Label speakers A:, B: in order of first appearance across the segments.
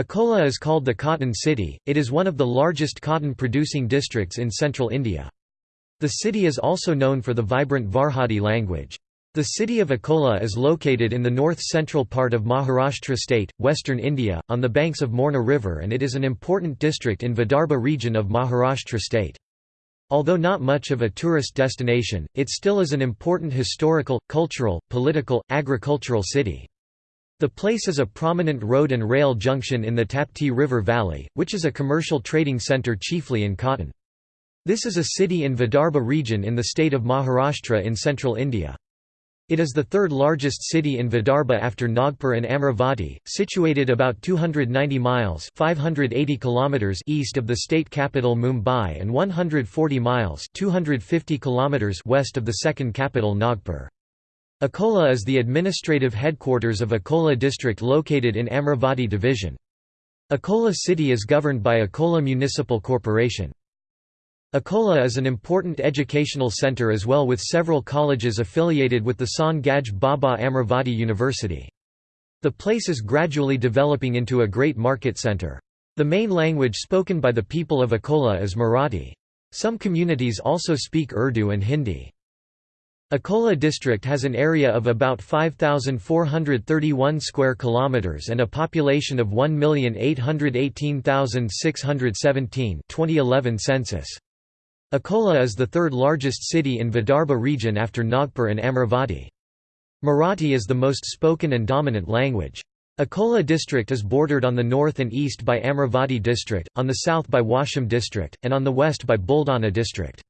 A: Akola is called the Cotton City, it is one of the largest cotton-producing districts in central India. The city is also known for the vibrant Varhadi language. The city of Akola is located in the north-central part of Maharashtra state, western India, on the banks of Morna river and it is an important district in Vidarbha region of Maharashtra state. Although not much of a tourist destination, it still is an important historical, cultural, political, agricultural city. The place is a prominent road and rail junction in the Tapti River Valley, which is a commercial trading centre chiefly in cotton. This is a city in Vidarbha region in the state of Maharashtra in central India. It is the third largest city in Vidarbha after Nagpur and Amravati, situated about 290 miles 580 kilometers east of the state capital Mumbai and 140 miles 250 kilometers west of the second capital Nagpur. Akola is the administrative headquarters of Akola district located in Amravati division. Akola city is governed by Akola Municipal Corporation. Akola is an important educational centre as well with several colleges affiliated with the Sant Gadge Baba Amravati University. The place is gradually developing into a great market centre. The main language spoken by the people of Akola is Marathi. Some communities also speak Urdu and Hindi. Akola district has an area of about 5431 square kilometers and a population of 1,818,617 2011 census. Akola is the third largest city in Vidarbha region after Nagpur and Amravati. Marathi is the most spoken and dominant language. Akola district is bordered on the north and east by Amravati district, on the south by Washim district, and on the west by Buldana district.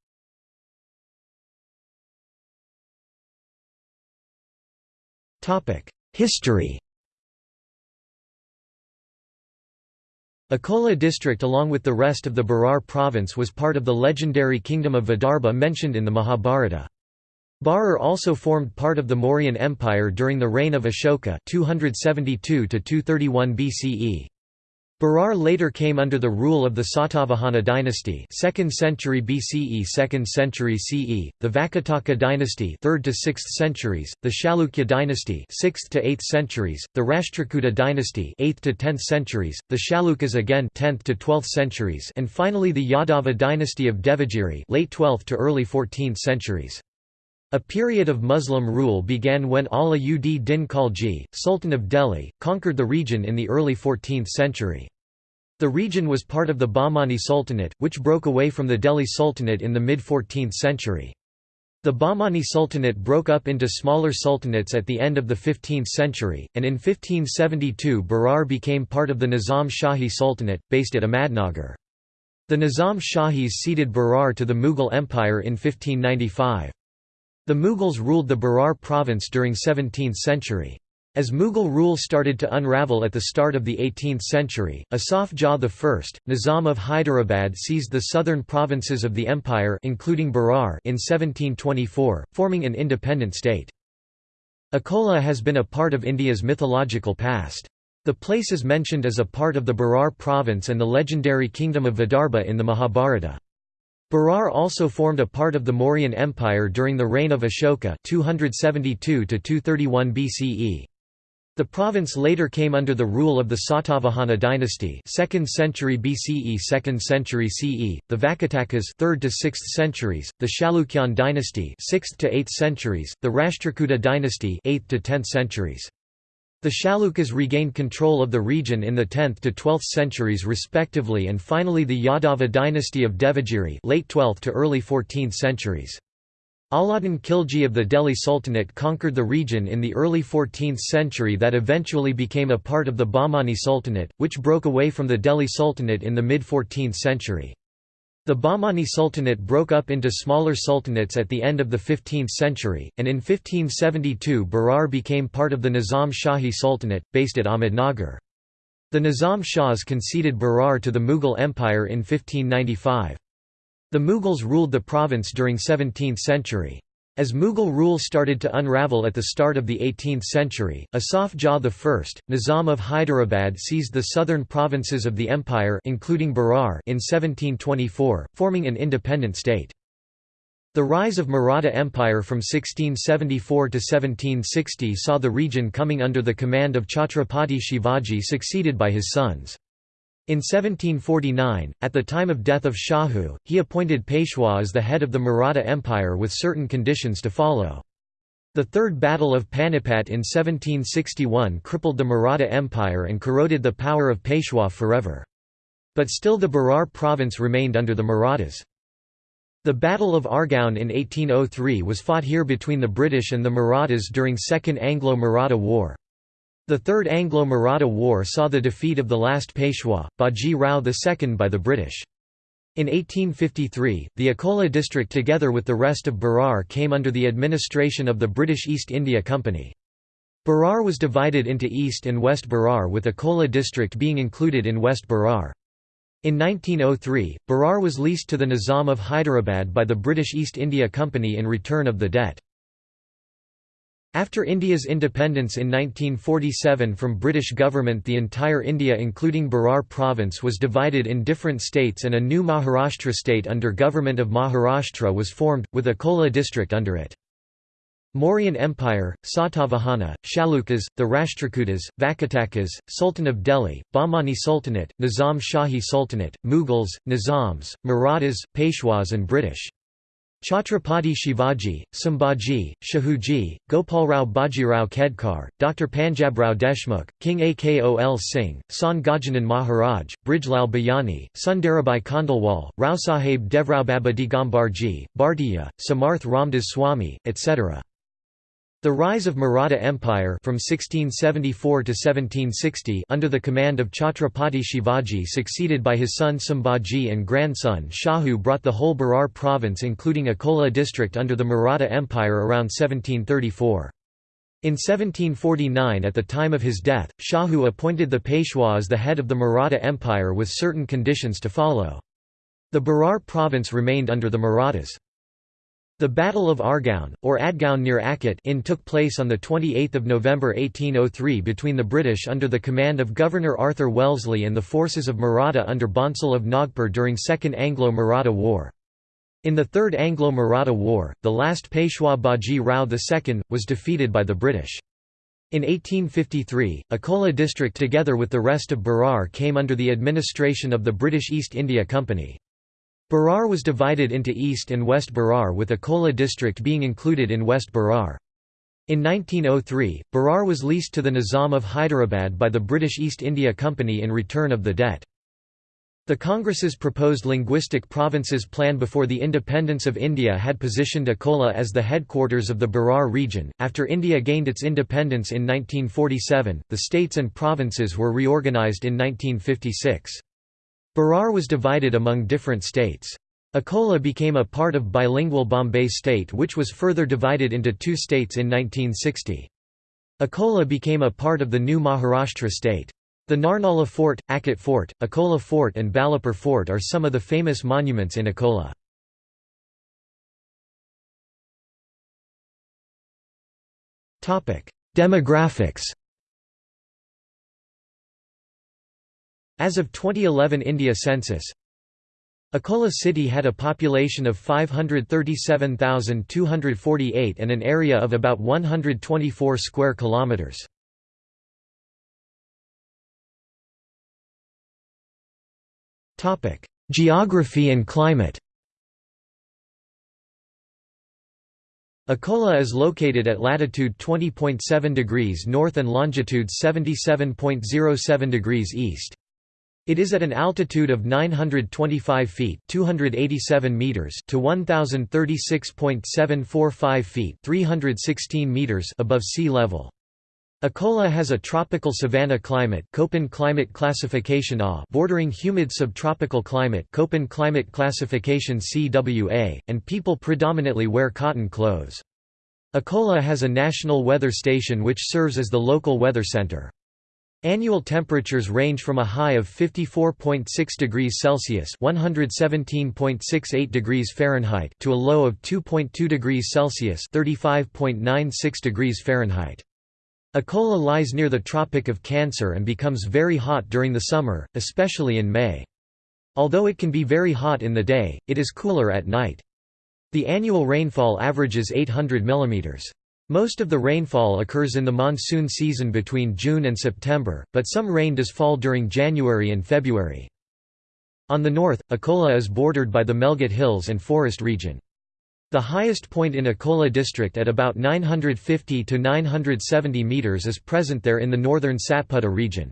A: History Akola district along with the rest of the Berar province was part of the legendary kingdom of Vidarbha mentioned in the Mahabharata. Berar also formed part of the Mauryan Empire during the reign of Ashoka 272 BCE. Berar later came under the rule of the Satavahana dynasty 2nd century BCE 2nd century CE, the Vakataka dynasty 3rd to 6th centuries, the Chalukya dynasty 6th to 8th centuries, the Rashtrakuta dynasty 8th to 10th centuries, the Chalukyas again 10th to 12th centuries and finally the Yadava dynasty of Devagiri late 12th to early 14th centuries. A period of Muslim rule began when Ala ud Din Khalji, Sultan of Delhi, conquered the region in the early 14th century. The region was part of the Bahmani Sultanate, which broke away from the Delhi Sultanate in the mid-14th century. The Bahmani Sultanate broke up into smaller sultanates at the end of the 15th century, and in 1572 Berar became part of the Nizam Shahi Sultanate, based at Ahmadnagar. The Nizam Shahis ceded Berar to the Mughal Empire in 1595. The Mughals ruled the Berar province during 17th century. As Mughal rule started to unravel at the start of the 18th century, Asaf Jah I, Nizam of Hyderabad seized the southern provinces of the empire including Berar in 1724, forming an independent state. Akola has been a part of India's mythological past. The place is mentioned as a part of the Berar province and the legendary kingdom of Vidarbha in the Mahabharata. Berar also formed a part of the Mauryan Empire during the reign of Ashoka 272 BCE. The province later came under the rule of the Satavahana dynasty 2nd century BCE 2nd century CE, the Vakatakas 3rd to 6th centuries, the Chalukyan dynasty 6th to 8th centuries, the Rashtrakuta dynasty 8th to 10th centuries. The Chalukyas regained control of the region in the 10th to 12th centuries respectively and finally the Yadava dynasty of Devagiri late 12th to early 14th centuries. Alauddin Khilji of the Delhi Sultanate conquered the region in the early 14th century that eventually became a part of the Bahmani Sultanate, which broke away from the Delhi Sultanate in the mid-14th century. The Bahmani Sultanate broke up into smaller sultanates at the end of the 15th century, and in 1572 Berar became part of the Nizam Shahi Sultanate, based at Ahmednagar. The Nizam Shahs conceded Berar to the Mughal Empire in 1595. The Mughals ruled the province during 17th century. As Mughal rule started to unravel at the start of the 18th century, Asaf Jah I, Nizam of Hyderabad seized the southern provinces of the empire including Berar in 1724, forming an independent state. The rise of Maratha Empire from 1674 to 1760 saw the region coming under the command of Chhatrapati Shivaji succeeded by his sons. In 1749, at the time of death of Shahu, he appointed Peshwa as the head of the Maratha Empire with certain conditions to follow. The Third Battle of Panipat in 1761 crippled the Maratha Empire and corroded the power of Peshwa forever. But still the Berar province remained under the Marathas. The Battle of Argaon in 1803 was fought here between the British and the Marathas during Second Anglo-Maratha War. The Third Anglo-Maratha War saw the defeat of the last Peshwa, Baji Rao II by the British. In 1853, the Akola district together with the rest of Berar came under the administration of the British East India Company. Berar was divided into East and West Berar with Akola district being included in West Berar. In 1903, Berar was leased to the Nizam of Hyderabad by the British East India Company in return of the debt. After India's independence in 1947 from British government the entire India including Berar province was divided in different states and a new Maharashtra state under government of Maharashtra was formed, with Akola district under it. Mauryan Empire, Satavahana, Chalukyas, the Rashtrakutas, Vakatakas, Sultan of Delhi, Bahmani Sultanate, Nizam Shahi Sultanate, Mughals, Nizams, Marathas, Peshwas and British. Chhatrapati Shivaji, Sambhaji, Shahuji, Gopalrao Bajirao Khedkar, Dr. Panjabrao Deshmukh, King Akol Singh, Sant Gajanan Maharaj, Brijlal Biyani, Sundarabai Khandelwal, Rao Sahib Devrao Baba Digambarji, Bhartiya, Samarth Ramdas Swami, etc. The rise of Maratha Empire from 1674 to 1760 under the command of Chhatrapati Shivaji succeeded by his son Sambhaji and grandson Shahu brought the whole Berar province including Akola district under the Maratha Empire around 1734. In 1749 at the time of his death, Shahu appointed the Peshwa as the head of the Maratha Empire with certain conditions to follow. The Berar province remained under the Marathas. The Battle of Argaon, or Adgaon near Akot in took place on 28 November 1803 between the British under the command of Governor Arthur Wellesley and the forces of Maratha under Bhonsle of Nagpur during Second Anglo-Maratha War. In the Third Anglo-Maratha War, the last Peshwa Baji Rao II, was defeated by the British. In 1853, Akola district together with the rest of Berar came under the administration of the British East India Company. Berar was divided into East and West Berar with Akola district being included in West Berar. In 1903, Berar was leased to the Nizam of Hyderabad by the British East India Company in return of the debt. The Congress's proposed linguistic provinces plan before the independence of India had positioned Akola as the headquarters of the Berar region. After India gained its independence in 1947, the states and provinces were reorganised in 1956. Berar was divided among different states. Akola became a part of bilingual Bombay state which was further divided into two states in 1960. Akola became a part of the new Maharashtra state. The Narnala Fort, Akot Fort, Akola Fort and Balapur Fort are some of the famous monuments in Akola. Demographics As of 2011 India census, Akola city had a population of 537,248 and an area of about 124 square kilometers. Topic: Geography and climate. Akola is located at latitude 20.7 degrees north and longitude 77.07 degrees east. It is at an altitude of 925 feet (287 meters) to 1036.745 feet (316 meters) above sea level. Akola has a tropical savanna climate Köppen climate classification A bordering humid subtropical climate Köppen climate classification CWA, and people predominantly wear cotton clothes. Akola has a national weather station which serves as the local weather center. Annual temperatures range from a high of 54.6 degrees Celsius (117.68 degrees Fahrenheit) to a low of 2.2 degrees Celsius (35.96 degrees Fahrenheit). Akola lies near the Tropic of Cancer and becomes very hot during the summer, especially in May. Although it can be very hot in the day, it is cooler at night. The annual rainfall averages 800 mm. Most of the rainfall occurs in the monsoon season between June and September, but some rain does fall during January and February. On the north, Akola is bordered by the Melghat Hills and forest region. The highest point in Akola district at about 950 to 970 meters is present there in the northern Satpura region.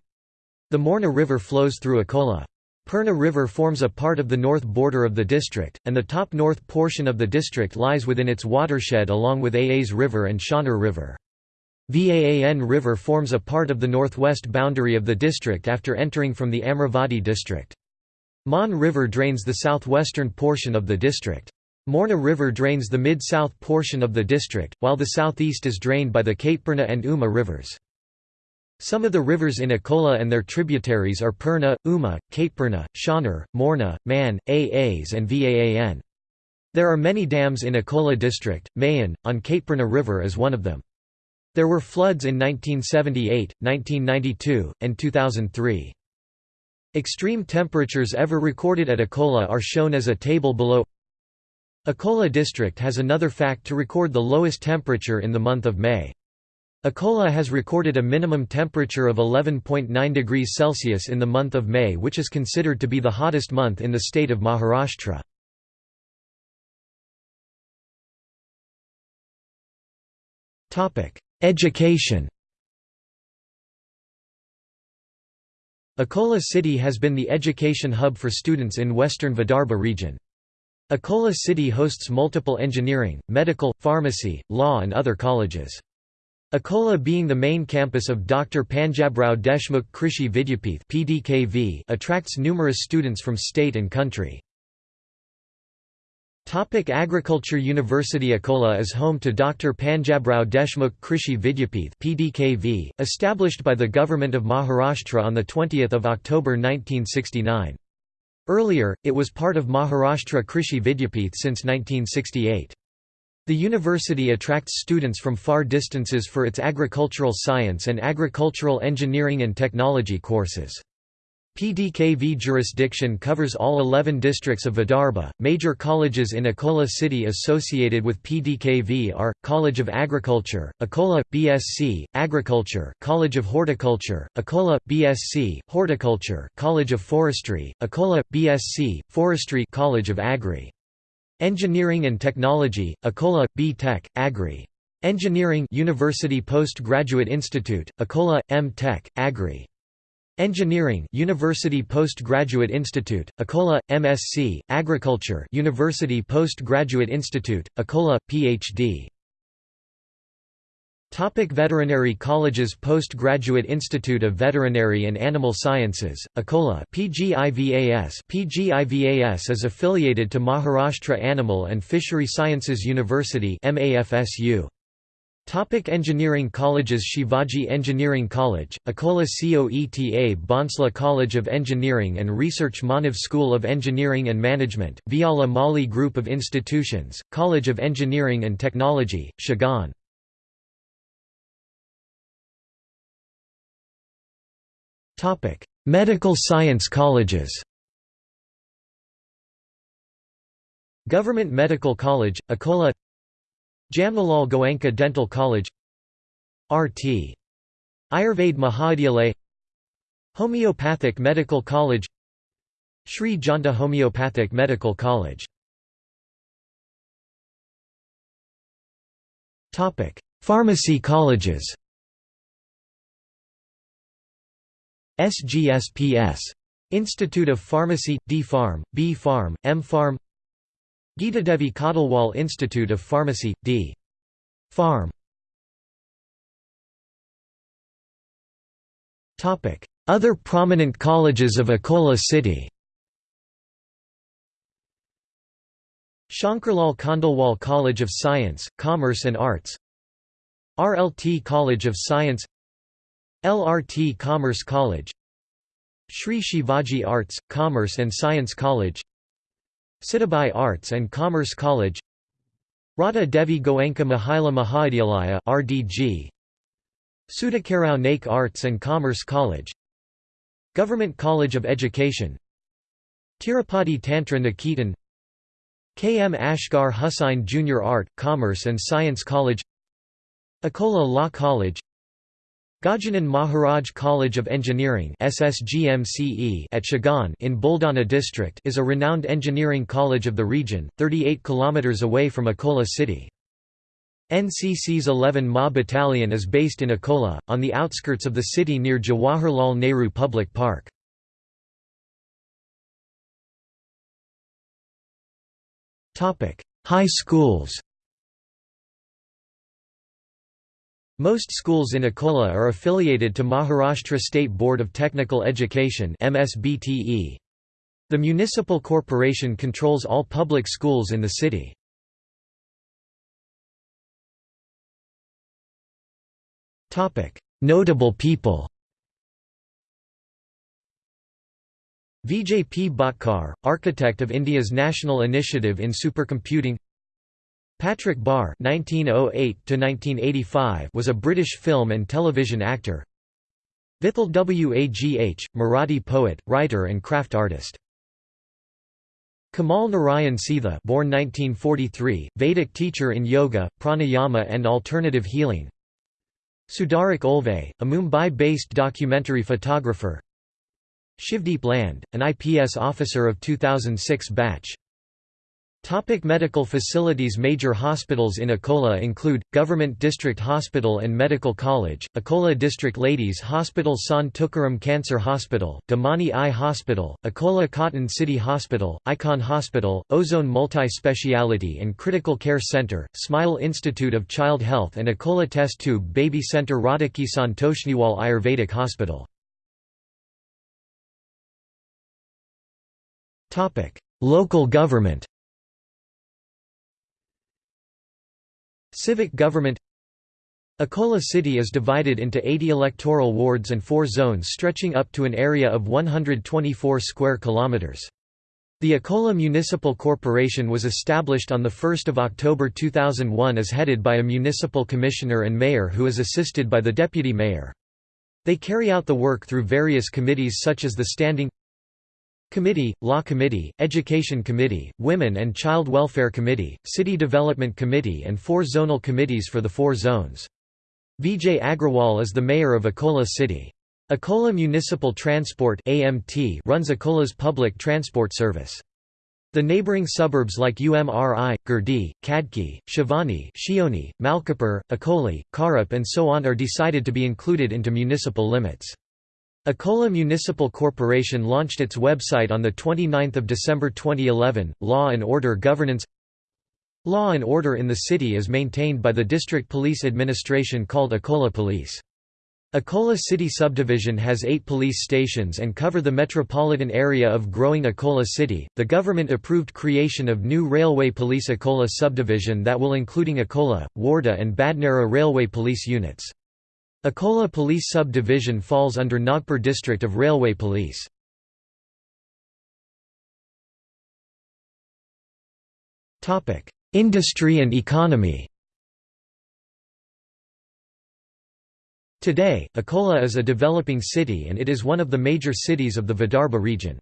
A: The Morna River flows through Akola. Purna River forms a part of the north border of the district, and the top north portion of the district lies within its watershed along with Aas River and Shaner River. Vaan River forms a part of the northwest boundary of the district after entering from the Amravati district. Mon River drains the southwestern portion of the district. Morna River drains the mid-south portion of the district, while the southeast is drained by the Kaitpurna and Uma rivers. Some of the rivers in Akola and their tributaries are Purna, Uma, Kaitpurna, Shaner, Morna, Man, Aas and Vaan. There are many dams in Akola district, Mayan, on Kaitpurna River is one of them. There were floods in 1978, 1992, and 2003. Extreme temperatures ever recorded at Akola are shown as a table below Akola district has another fact to record the lowest temperature in the month of May. Akola has recorded a minimum temperature of 11.9 degrees Celsius in the month of May which is considered to be the hottest month in the state of Maharashtra. Education Akola city has been the education hub for students in western Vidarbha region. Akola city hosts multiple engineering, medical, pharmacy, law and other colleges. Akola being the main campus of Dr. Panjabrao Deshmukh Krishi Vidyapith (PDKV) attracts numerous students from state and country. Topic Agriculture University Akola is home to Dr. Panjabrao Deshmukh Krishi Vidyapith (PDKV), established by the government of Maharashtra on the 20th of October 1969. Earlier, it was part of Maharashtra Krishi Vidyapith since 1968. The university attracts students from far distances for its agricultural science and agricultural engineering and technology courses. PDKV jurisdiction covers all 11 districts of Vidarbha. Major colleges in Akola city associated with PDKV are College of Agriculture, Akola BSc Agriculture, College of Horticulture, Akola BSc Horticulture, College of Forestry, Akola BSc Forestry, College of Agri. Engineering and Technology, Akola, B Tech, Agri. Engineering University Postgraduate Institute, Akola, M Tech, Agri. Engineering University Postgraduate Institute, Akola, MSc, Agriculture University Postgraduate Institute, Akola, Ph.D. Topic Veterinary Colleges Postgraduate Institute of Veterinary and Animal Sciences, Akola PGIVAS PGIVAS is affiliated to Maharashtra Animal and Fishery Sciences University MAFSU. Topic Engineering colleges Shivaji Engineering College, Akola COETA Bhonsle College of Engineering and Research Manav School of Engineering and Management, Viala Mali Group of Institutions, College of Engineering and Technology, Shigaon Topic: Medical science colleges. Government Medical College, Akola. Jamnalal Goenka Dental College. RT. Ayurved Mahavidyalaya. Homeopathic Medical College. Sri Janta Homeopathic Medical College. Topic: Pharmacy colleges. SGSPS. Institute of Pharmacy, D Pharm, B Pharm, M Pharm Gita Devi Kottalwal Institute of Pharmacy, D. Pharm Other prominent colleges of Akola city Shankarlal Khandelwal College of Science, Commerce and Arts RLT College of Science LRT Commerce College Sri Shivaji Arts, Commerce and Science College Sitabai Arts and Commerce College Radha Devi Goenka Mahila Mahavidyalaya RDG Sudhakarrao Naik Arts and Commerce College Government College of Education Tirupati Tantra Niketan K. M. Ashgar Hussain Junior Art, Commerce and Science College Akola Law College Gajanan Maharaj College of Engineering at Shegaon in Buldana district is a renowned engineering college of the region, 38 km away from Akola city. NCC's 11 Ma Battalion is based in Akola, on the outskirts of the city near Jawaharlal Nehru Public Park. High schools Most schools in Akola are affiliated to Maharashtra State Board of Technical Education The municipal corporation controls all public schools in the city. Notable people Vijay P. Bhatkar, architect of India's national initiative in supercomputing Patrick Barr (1908–1985) was a British film and television actor. Vithal Wagh, Marathi poet, writer, and craft artist. Kamal Narayan Seetha, born 1943, Vedic teacher in yoga, pranayama, and alternative healing. Sudharak Olwe, a Mumbai-based documentary photographer. Shivdeep Land, an IPS officer of 2006 batch. Topic medical facilities Major hospitals in Akola include, Government District Hospital and Medical College, Akola District Ladies Hospital Sant Tukaram Cancer Hospital, Damani Eye Hospital, Akola Cotton City Hospital, Icon Hospital, Ozone Multi-Speciality and Critical Care Center, Smile Institute of Child Health and Akola Test Tube Baby Center Radhaki Santoshniwal Ayurvedic Hospital. Local government Civic government Akola city is divided into 80 electoral wards and four zones stretching up to an area of 124 square kilometers. The Akola Municipal Corporation was established on 1 October 2001 as headed by a municipal commissioner and mayor who is assisted by the deputy mayor. They carry out the work through various committees such as the Standing Committee, Law Committee, Education Committee, Women and Child Welfare Committee, City Development Committee and four zonal committees for the four zones. Vijay Agrawal is the mayor of Akola City. Akola Municipal Transport AMT runs Akola's public transport service. The neighbouring suburbs like UMRI, Girdi, Khadki, Shivani Shioni, Malkapur, Akoli, Karup and so on are decided to be included into municipal limits. Akola Municipal Corporation launched its website on 29 December 2011. Law and Order Governance Law and order in the city is maintained by the district police administration called Akola Police. Akola City Subdivision has eight police stations and cover the metropolitan area of growing Akola City. The government approved creation of new Railway Police Akola Subdivision that will including Akola, Wardha and Badnera Railway Police units. Akola Police Sub-Division falls under Nagpur District of Railway Police. Industry and economy Today, Akola is a developing city and it is one of the major cities of the Vidarbha region.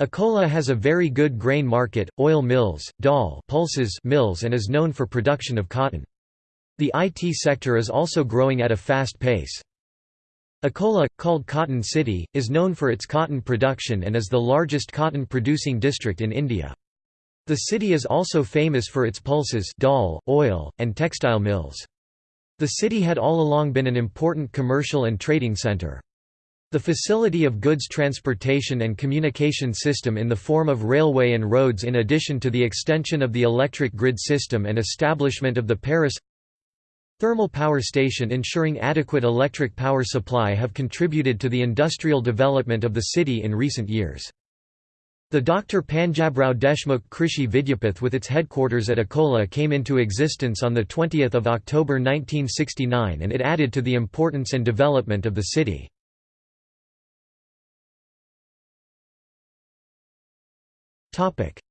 A: Akola has a very good grain market, oil mills, dal pulses mills and is known for production of cotton. The IT sector is also growing at a fast pace. Akola, called Cotton City, is known for its cotton production and is the largest cotton-producing district in India. The city is also famous for its pulses dal, oil, and textile mills. The city had all along been an important commercial and trading centre. The facility of goods transportation and communication system in the form of railway and roads in addition to the extension of the electric grid system and establishment of the Paras Thermal power station ensuring adequate electric power supply have contributed to the industrial development of the city in recent years. The Dr. Panjabrao Deshmukh Krishi Vidyapeeth with its headquarters at Akola came into existence on 20 October 1969 and it added to the importance and development of the city.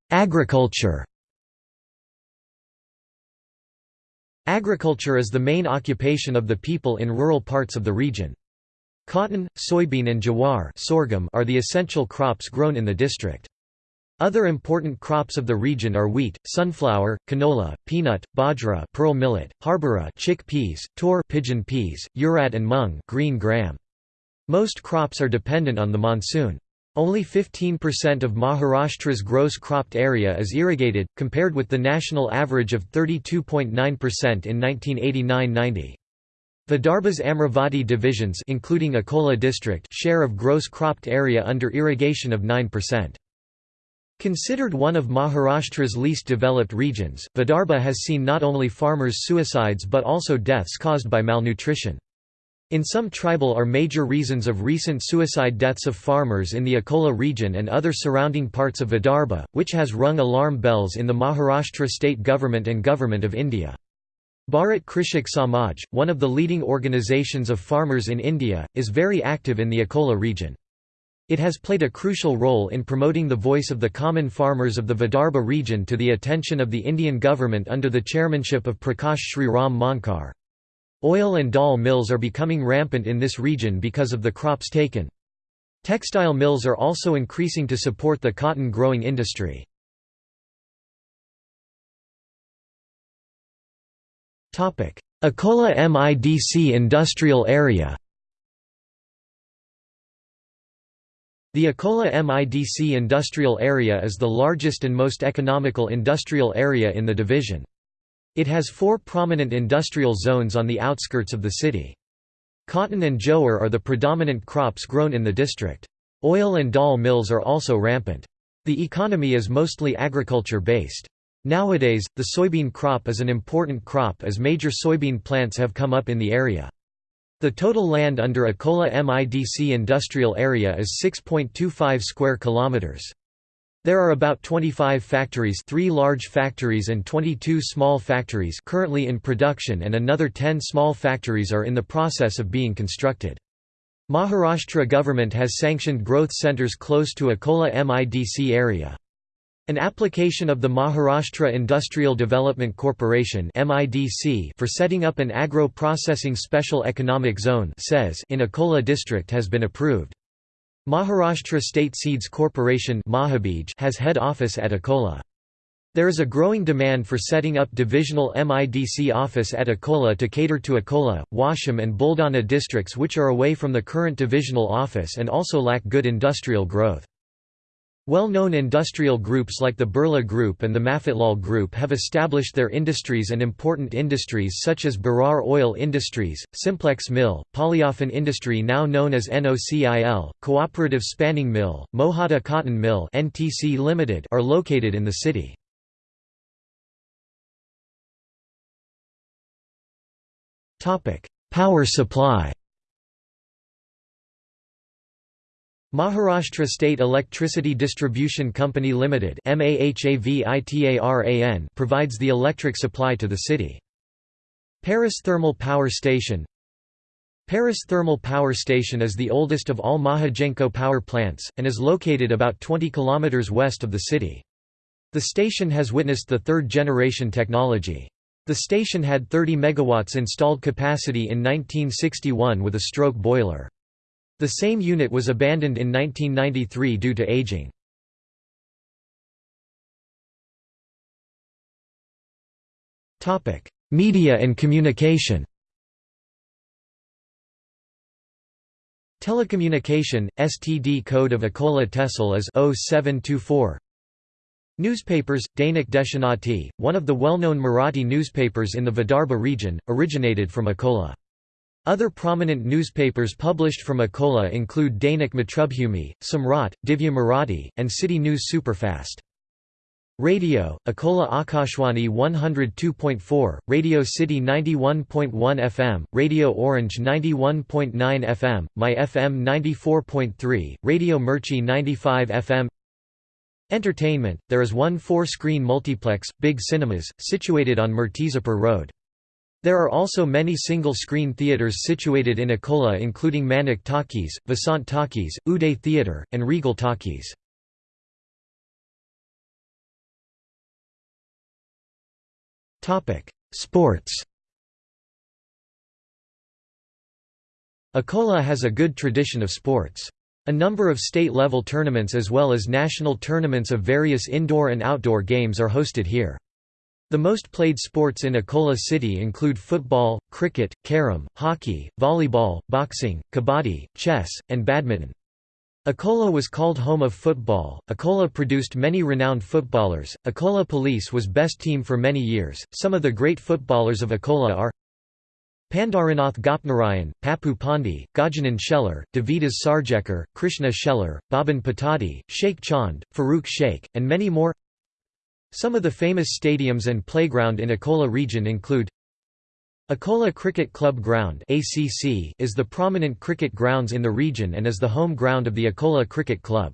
A: Agriculture Agriculture is the main occupation of the people in rural parts of the region. Cotton, soybean and jowar sorghum are the essential crops grown in the district. Other important crops of the region are wheat, sunflower, canola, peanut, bajra pearl millet, harbara chick peas, tur pigeon peas, urad and mung green gram. Most crops are dependent on the monsoon. Only 15% of Maharashtra's gross cropped area is irrigated, compared with the national average of 32.9% in 1989–90. Vidarbha's Amravati divisions including Akola district share of gross cropped area under irrigation of 9%. Considered one of Maharashtra's least developed regions, Vidarbha has seen not only farmers' suicides but also deaths caused by malnutrition. In some tribal are major reasons of recent suicide deaths of farmers in the Akola region and other surrounding parts of Vidarbha, which has rung alarm bells in the Maharashtra state government and Government of India. Bharat Krishak Samaj, one of the leading organizations of farmers in India, is very active in the Akola region. It has played a crucial role in promoting the voice of the common farmers of the Vidarbha region to the attention of the Indian government under the chairmanship of Prakash Sri Ram Monkar. Oil and dal mills are becoming rampant in this region because of the crops taken. Textile mills are also increasing to support the cotton growing industry. Akola MIDC industrial area The Akola MIDC industrial area is the largest and most economical industrial area in the division. It has four prominent industrial zones on the outskirts of the city. Cotton and jowar are the predominant crops grown in the district. Oil and dal mills are also rampant. The economy is mostly agriculture-based. Nowadays, the soybean crop is an important crop as major soybean plants have come up in the area. The total land under Akola MIDC industrial area is 6.25 square kilometers. There are about 25 factories three large factories and 22 small factories currently in production and another 10 small factories are in the process of being constructed. Maharashtra government has sanctioned growth centres close to Akola MIDC area. An application of the Maharashtra Industrial Development Corporation for setting up an agro-processing special economic zone in Akola district has been approved. Maharashtra State Seeds Corporation has head office at Akola. There is a growing demand for setting up divisional MIDC office at Akola to cater to Akola, Washim and Buldana districts which are away from the current divisional office and also lack good industrial growth. Well-known industrial groups like the Birla Group and the Mafatlal Group have established their industries and important industries such as Berar Oil Industries, Simplex Mill, Polyolefin Industry now known as NOCIL, Cooperative Spinning Mill, Mohata Cotton Mill NTC Limited are located in the city. Power supply Maharashtra State Electricity Distribution Company Limited provides the electric supply to the city. Paras Thermal Power Station Paras Thermal Power Station is the oldest of all Mahagenco power plants, and is located about 20 km west of the city. The station has witnessed the third-generation technology. The station had 30 MW installed capacity in 1961 with a stroke boiler. The same unit was abandoned in 1993 due to aging. Media and communication Telecommunication, STD code of Akola Tehsil is 0724 Newspapers, Dainik Deshonnati, one of the well-known Marathi newspapers in the Vidarbha region, originated from Akola. Other prominent newspapers published from Akola include Dainik Matrubhumi, Samrat, Divya Marathi, and City News Superfast. Radio, Akola Akashwani 102.4, Radio City 91.1 FM, Radio Orange 91.9 FM, My FM 94.3, Radio Mirchi 95 FM Entertainment, there is one four-screen multiplex, Big Cinemas, situated on Murtizapur Road. There are also many single-screen theatres situated in Akola including Manik Talkies, Vasant Talkies, Uday Theatre, and Regal Talkies. Sports Akola has a good tradition of sports. A number of state-level tournaments as well as national tournaments of various indoor and outdoor games are hosted here. The most played sports in Akola City include football, cricket, carom, hockey, volleyball, boxing, kabaddi, chess, and badminton. Akola was called home of football. Akola produced many renowned footballers. Akola Police was best team for many years. Some of the great footballers of Akola are Pandaranath Gopnarayan, Papu Pandi, Gajanan Shelar, Davidas Sarjekar, Krishna Shelar, Baban Patadi, Sheikh Chand, Farooq Sheikh, and many more. Some of the famous stadiums and playground in Akola region include Akola Cricket Club Ground is the prominent cricket grounds in the region and is the home ground of the Akola Cricket Club.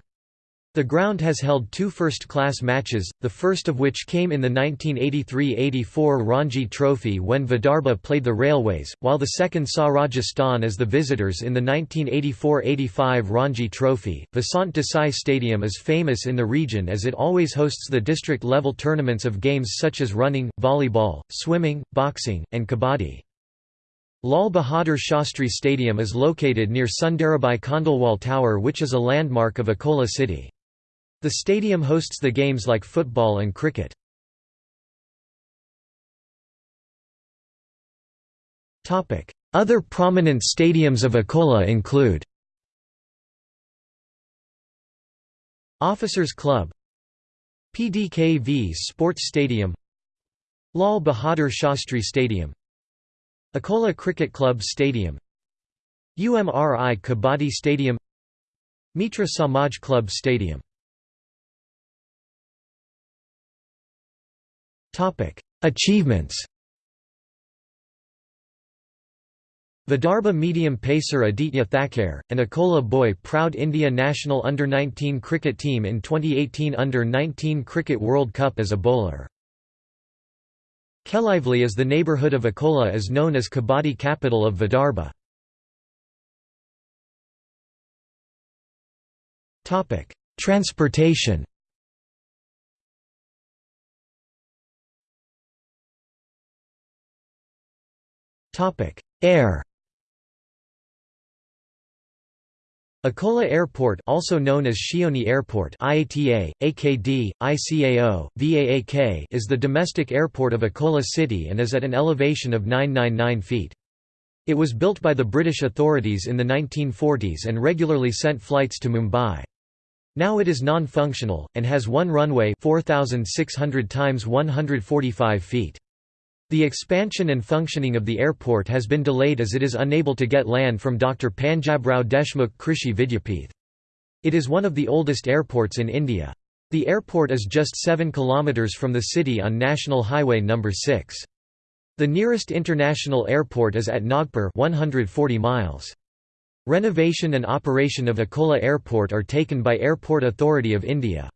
A: The ground has held two first-class matches, the first of which came in the 1983–84 Ranji Trophy when Vidarbha played the Railways, while the second saw Rajasthan as the visitors in the 1984–85 Ranji Trophy. Vasant Desai Stadium is famous in the region as it always hosts the district-level tournaments of games such as running, volleyball, swimming, boxing, and kabaddi. Lal Bahadur Shastri Stadium is located near Sundarabai Khandelwal Tower which is a landmark of Akola city. The stadium hosts the games like football and cricket. Other prominent stadiums of Akola include Officers Club PDKV Sports Stadium Lal Bahadur Shastri Stadium Akola Cricket Club Stadium UMRI Kabaddi Stadium Mitra Samaj Club Stadium Achievements Vidarbha medium pacer Aditya Thakkar, an Akola boy proud India national under-19 cricket team in 2018 Under-19 Cricket World Cup as a bowler. Kelively is the neighbourhood of Akola is known as Kabaddi capital of Vidarbha. Transportation Air Akola Airport also known as Shioni Airport IATA, AKD, ICAO, VAAK is the domestic airport of Akola City and is at an elevation of 999 feet. It was built by the British authorities in the 1940s and regularly sent flights to Mumbai. Now it is non-functional, and has one runway 4,600 times 145 feet. The expansion and functioning of the airport has been delayed as it is unable to get land from Dr. Panjabrao Deshmukh Krishi Vidyapith. It is one of the oldest airports in India. The airport is just 7 km from the city on National Highway No. 6. The nearest international airport is at Nagpur 140 miles. Renovation and operation of Akola Airport are taken by Airport Authority of India.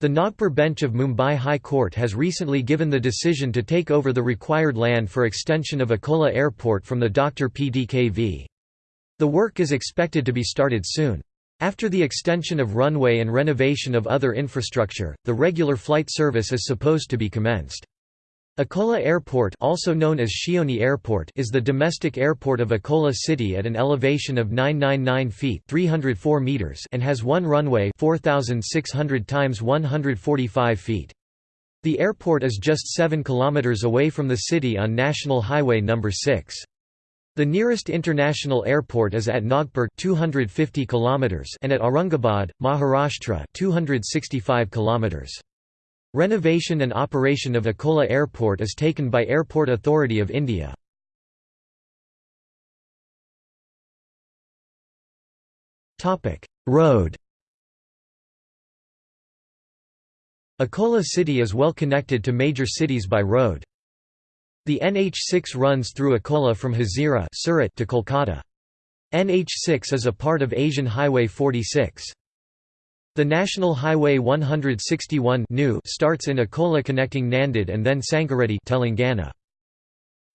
A: The Nagpur bench of Mumbai High Court has recently given the decision to take over the required land for extension of Akola Airport from the Dr. PDKV. The work is expected to be started soon. After the extension of runway and renovation of other infrastructure, the regular flight service is supposed to be commenced. Akola Airport also known as Shioni Airport is the domestic airport of Akola City at an elevation of 999 feet 304 meters and has one runway 4,600 times 145 feet. The airport is just 7 kilometers away from the city on National Highway No. 6. The nearest international airport is at Nagpur 250 kilometers and at Aurangabad, Maharashtra 265 km. Renovation and operation of Akola Airport is taken by Airport Authority of India. Road Akola city is well connected to major cities by road. The NH6 runs through Akola from Hazira to Kolkata. NH6 is a part of Asian Highway 46. The National Highway 161 new starts in Akola connecting Nanded and then Sangareddy Telangana.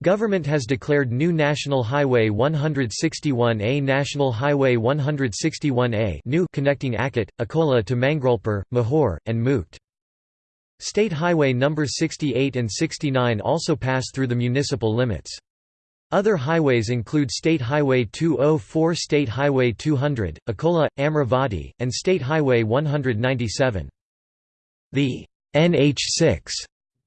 A: Government has declared new National Highway 161A National Highway 161A new connecting Akot, Akola to Mangrolpur, Mahur, and Mukd. State Highway No. 68 and 69 also pass through the municipal limits. Other highways include State Highway 204 State Highway 200, Akola, Amravati, and State Highway 197. The NH6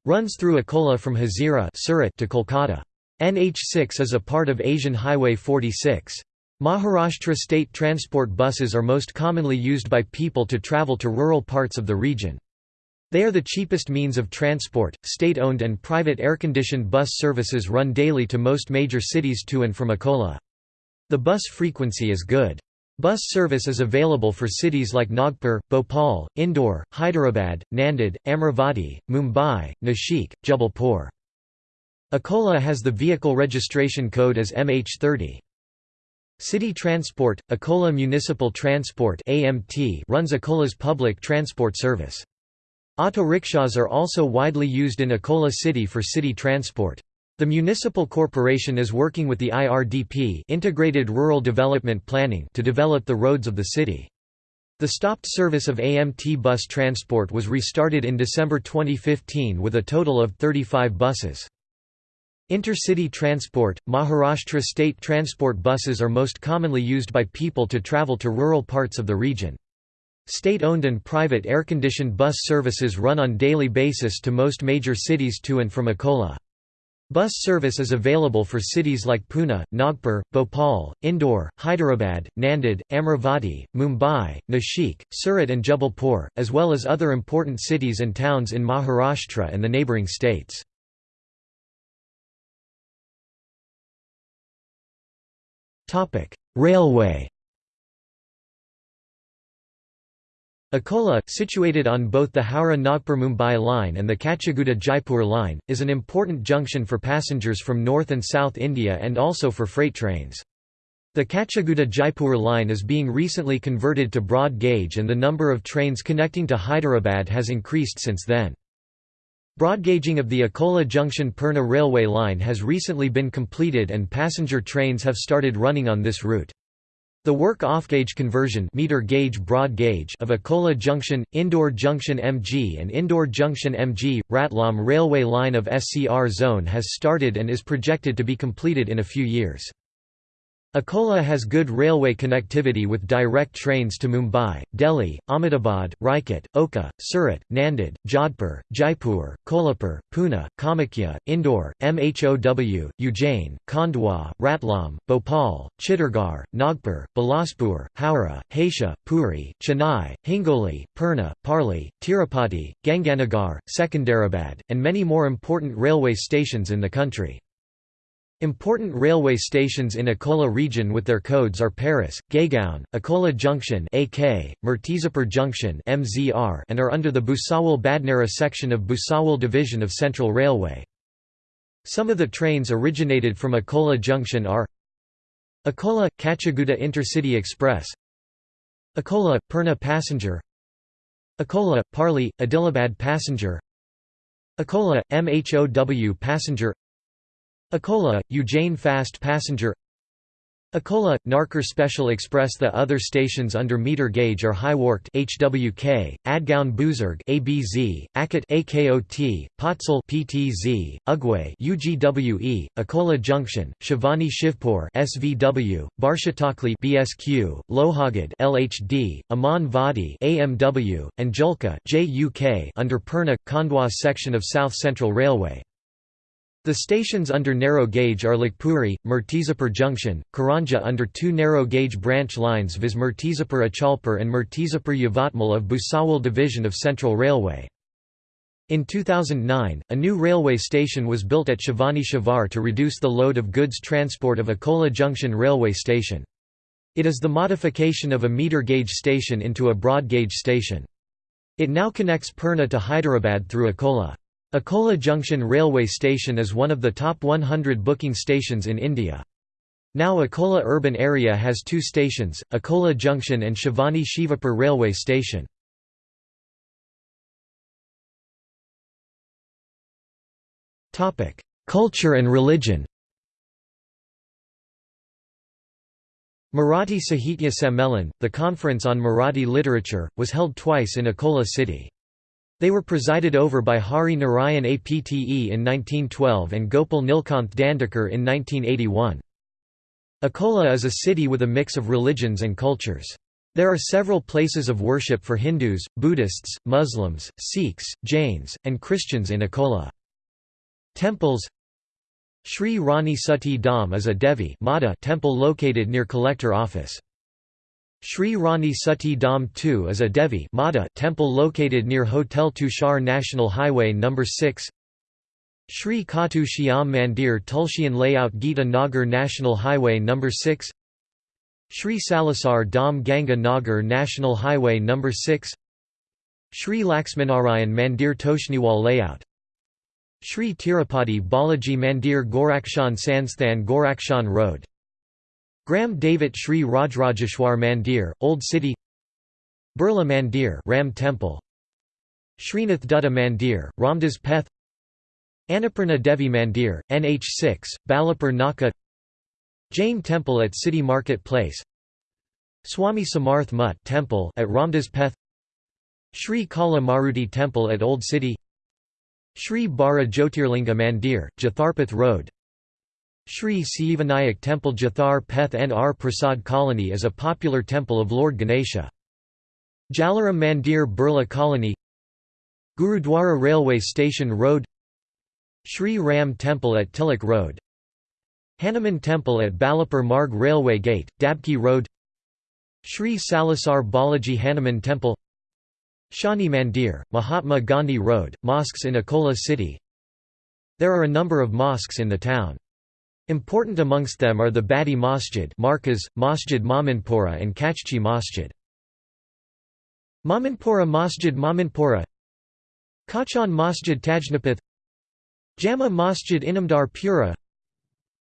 A: runs through Akola from Hazira Surat to Kolkata. NH6 is a part of Asian Highway 46. Maharashtra state transport buses are most commonly used by people to travel to rural parts of the region. They are the cheapest means of transport. State owned and private air-conditioned bus services run daily to most major cities to and from Akola. The bus frequency is good. Bus service is available for cities like Nagpur, Bhopal, Indore, Hyderabad, Nanded, Amravati, Mumbai, Nashik, Jabalpur. Akola has the vehicle registration code as MH30. City Transport, Akola Municipal Transport runs Akola's public transport service. Auto rickshaws are also widely used in Akola City for city transport. The municipal corporation is working with the IRDP Integrated Rural Development Planning to develop the roads of the city. The stopped service of AMT bus transport was restarted in December 2015 with a total of 35 buses. Intercity transport, Maharashtra state transport buses are most commonly used by people to travel to rural parts of the region. State-owned and private air-conditioned bus services run on daily basis to most major cities to and from Akola. Bus service is available for cities like Pune, Nagpur, Bhopal, Indore, Hyderabad, Nanded, Amravati, Mumbai, Nashik, Surat and Jabalpur, as well as other important cities and towns in Maharashtra and the neighbouring states. Railway Akola, situated on both the Howrah-Nagpur-Mumbai line and the Kacheguda-Jaipur line, is an important junction for passengers from North and South India and also for freight trains. The Kacheguda-Jaipur line is being recently converted to broad gauge and the number of trains connecting to Hyderabad has increased since then. Broadgauging of the Akola Junction-Purna railway line has recently been completed and passenger trains have started running on this route. The work off-gauge conversion meter gauge broad gauge of Akola Junction, Indore Junction MG and Indore Junction MG, Ratlam railway line of SCR zone has started and is projected to be completed in a few years. Akola has good railway connectivity with direct trains to Mumbai, Delhi, Ahmedabad, Rajkot, Okha, Surat, Nanded, Jodhpur, Jaipur, Kolhapur, Pune, Kamakhya, Indore, Mhow, Ujjain, Khandwa, Ratlam, Bhopal, Chittorgarh, Nagpur, Bilaspur, Howrah, Hatia, Puri, Chennai, Hingoli, Purna, Parli, Tirupati, Ganganagar, Secunderabad, and many more important railway stations in the country. Important railway stations in Akola region with their codes are Paras, Gaigaon, Akola Junction AK, Murtizapur Junction MZR and are under the Bhusawal Badnera section of Bhusawal Division of Central Railway. Some of the trains originated from Akola Junction are Akola – Kacheguda Intercity Express Akola – Purna Passenger Akola – Parli – Adilabad Passenger Akola – MHOW Passenger Akola, Eugene Fast Passenger Akola, Narkar Special Express The other stations under meter gauge are Hiwarkhed HWK, Adgaon Buzurg ABZ, Akot AKOT, Patsul PTZ, Ugway UGWE, Akola Junction, Shivani Shivpur SVW, Barshatakli BSQ, Lohagad LHD, Aman Vadi AMW, and Julka JUK under Purna Khandwa section of South Central Railway. The stations under narrow gauge are Lakpuri, Murtizapur Junction, Karanja under two narrow gauge branch lines viz Murtizapur Achalpur and Murtizapur Yavatmal of Bhusawal Division of Central Railway. In 2009, a new railway station was built at Shivani Shivar to reduce the load of goods transport of Akola Junction railway station. It is the modification of a meter gauge station into a broad gauge station. It now connects Purna to Hyderabad through Akola. Akola Junction railway station is one of the top 100 booking stations in India. Now Akola urban area has two stations, Akola Junction and Shivani Shivapur railway station. Culture and religion Marathi Sahitya Sammelan, the conference on Marathi literature, was held twice in Akola city. They were presided over by Hari Narayan Apte in 1912 and Gopal Nilkanth Dandekar in 1981. Akola is a city with a mix of religions and cultures. There are several places of worship for Hindus, Buddhists, Muslims, Sikhs, Jains, and Christians in Akola. Temples Sri Rani Sati Dham is a Devi temple located near collector office. Sri Rani Sati Dham II is a Devi temple located near Hotel Tushar National Highway No. 6 Sri Khatu Shyam Mandir Tulsian Layout Gita Nagar National Highway No. 6 Sri Salasar Dham Ganga Nagar National Highway No. 6 Sri Laxminarayan Mandir Toshniwal Layout Sri Tirupati Balaji Mandir Gorakshan Sansthan Gorakshan Road Gram David Sri Rajrajeshwar Mandir, Old City Birla Mandir Ram Temple Srinath Dutta Mandir, Ramdas Peth Annapurna Devi Mandir, NH6, Balapur Naka Jain Temple at City Market Place Swami Samarth Mutt Temple at Ramdas Peth Sri Kala Maruti Temple at Old City Sri Bara Jyotirlinga Mandir, Jatharpeth Road Sri Sivanayak Temple Jathar Peth N R Prasad Colony is a popular temple of Lord Ganesha. Jalaram Mandir Birla Colony Gurudwara Railway Station Road Sri Ram Temple at Tilak Road Hanuman Temple at Balapur Marg Railway Gate, Dabki Road Sri Salasar Balaji Hanuman Temple Shani Mandir, Mahatma Gandhi Road, mosques in Akola city There are a number of mosques in the town. Important amongst them are the Badi Masjid Markaz, Masjid Mamanpura and Kachchi Masjid. Mamanpura Masjid Mamanpura Kachan Masjid Tajnapeth Jama Masjid Inamdar Pura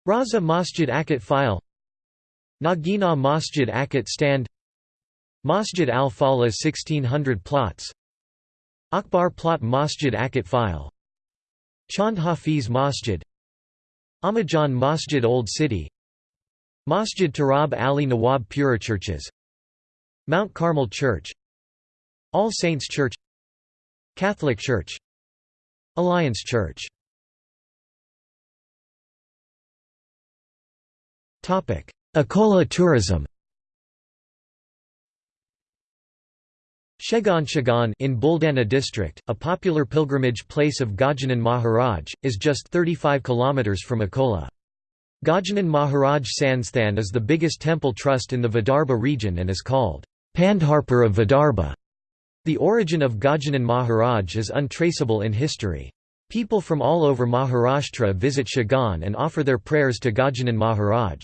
A: Raza Masjid Akot File Nagina Masjid Akot Stand Masjid al-Fala 1600 plots Akbar Plot Masjid Akot File Chand Hafiz Masjid Amajan Masjid Old City Masjid Tarab Ali Nawab Pura Churches Mount Carmel Church All Saints Church Catholic Church Alliance Church. Akola tourism Shegaon Shegaon in Buldana district, a popular pilgrimage place of Gajanan Maharaj, is just 35 km from Akola. Gajanan Maharaj Sansthan is the biggest temple trust in the Vidarbha region and is called Pandharpur of Vidarbha. The origin of Gajanan Maharaj is untraceable in history. People from all over Maharashtra visit Shegaon and offer their prayers to Gajanan Maharaj.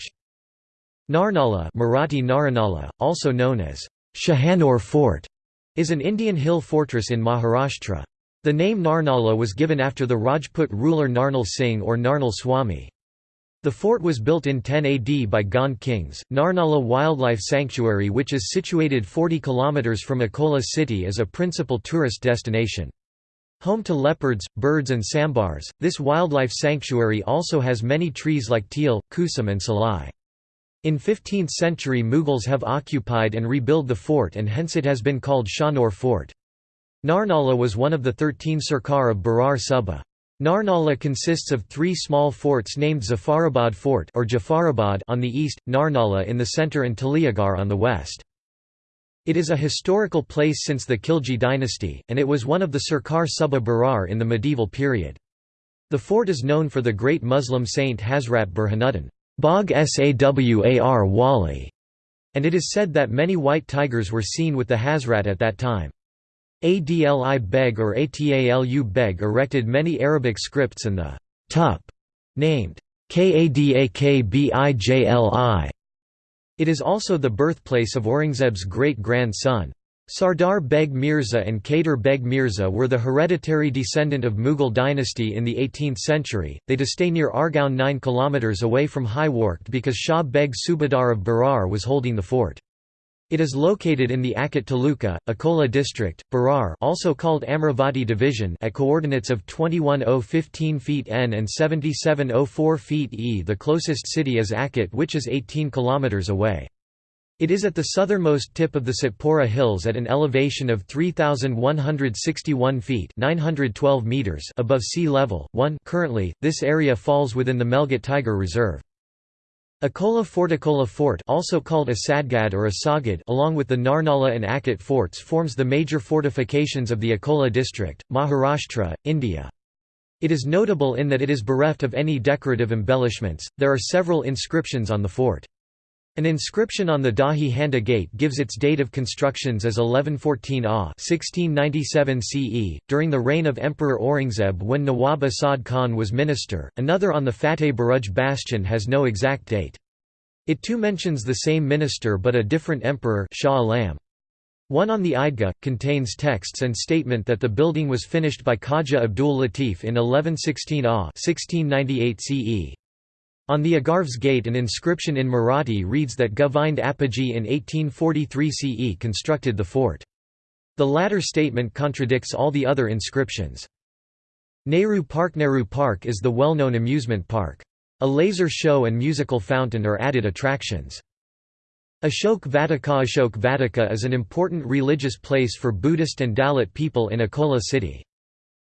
A: Narnala Marathi Naranala, also known as Shahanur Fort, is an Indian hill fortress in Maharashtra. The name Narnala was given after the Rajput ruler Narnal Singh or Narnal Swami. The fort was built in 10 AD by Gond kings. Narnala Wildlife Sanctuary, which is situated 40 km from Akola city, is a principal tourist destination. Home to leopards, birds, and sambars, this wildlife sanctuary also has many trees like teal, kusum, and salai. In 15th century Mughals have occupied and rebuilt the fort and hence it has been called Shahnur Fort. Narnala was one of the thirteen Sarkar of Berar Suba. Narnala consists of three small forts named Zafarabad Fort or Jafarabad on the east, Narnala in the center and Taliagar on the west. It is a historical place since the Khilji dynasty, and it was one of the Sarkar Suba Berar in the medieval period. The fort is known for the great Muslim saint Hazrat Burhanuddin. Bog Sawar Wali, and it is said that many white tigers were seen with the Hazrat at that time. Adli Beg or Atalu Beg erected many Arabic scripts and the tup named Kadakbijli. It is also the birthplace of Aurangzeb's great-grandson. Sardar Beg Mirza and Kader Beg Mirza were the hereditary descendant of Mughal dynasty in the 18th century. They to stay near Argaon 9 km away from Hiwarkhed because Shah Beg Subadar of Berar was holding the fort. It is located in the Akot Taluka, Akola district, Berar also called Amravati division at coordinates of 21015 feet n and 7704 feet e. The closest city is Akot which is 18 km away. It is at the southernmost tip of the Satpura Hills at an elevation of 3,161 feet 912 meters above sea level. 1 Currently, this area falls within the Melghat Tiger Reserve. Akola Fortakola Fort also called Asadgad or Asagad along with the Narnala and Akot forts forms the major fortifications of the Akola district, Maharashtra, India. It is notable in that it is bereft of any decorative embellishments, there are several inscriptions on the fort. An inscription on the Dahi Handa gate gives its date of constructions as 1114 AH 1697 CE, during the reign of Emperor Aurangzeb when Nawab Asad Khan was minister. Another on the Fateh Baruj bastion has no exact date. It too mentions the same minister but a different emperor Shah Alam. One on the Eidgah, contains texts and statement that the building was finished by Khaja Abdul Latif in 1116 AH 1698 CE. On the Agarv's gate an inscription in Marathi reads that Govind Appaji in 1843 CE constructed the fort. The latter statement contradicts all the other inscriptions. Nehru Park Nehru Park is the well-known amusement park. A laser show and musical fountain are added attractions. Ashok Vatika Ashok Vatika is an important religious place for Buddhist and Dalit people in Akola city.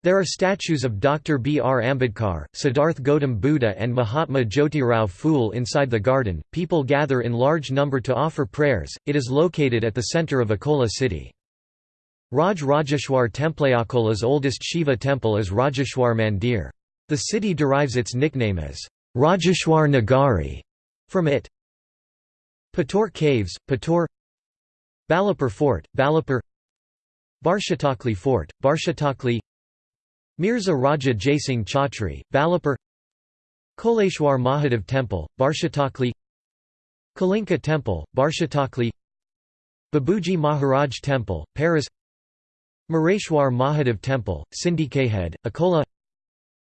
A: There are statues of Dr. B. R. Ambedkar, Siddharth Gautam Buddha, and Mahatma Jyotirao Phule inside the garden. People gather in large number to offer prayers. It is located at the center of Akola city. Raj Rajeshwar Temple Akola's oldest Shiva temple is Rajeshwar Mandir. The city derives its nickname as Rajeshwar Nagari from it. Patur Caves, Patur Balapur Fort, Balapur Barshatakli Fort, Barshatakli Mirza Raja Jaisingh Chhatri, Balapur Koleshwar Mahadev Temple, Barshatakli Kalinka Temple, Barshatakli Babuji Maharaj Temple, Paras Mareshwar Mahadev Temple, Sindhi Sindikehed, Akola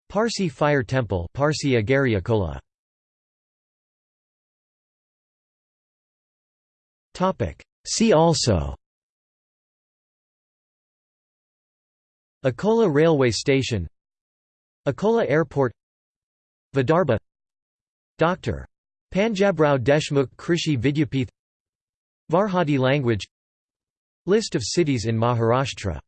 A: Parsi Fire Temple Parsi Agari Akola. See also Akola Railway Station Akola Airport Vidarbha Dr. Panjabrao Deshmukh Krishi Vidyapith Varhadi language List of cities in Maharashtra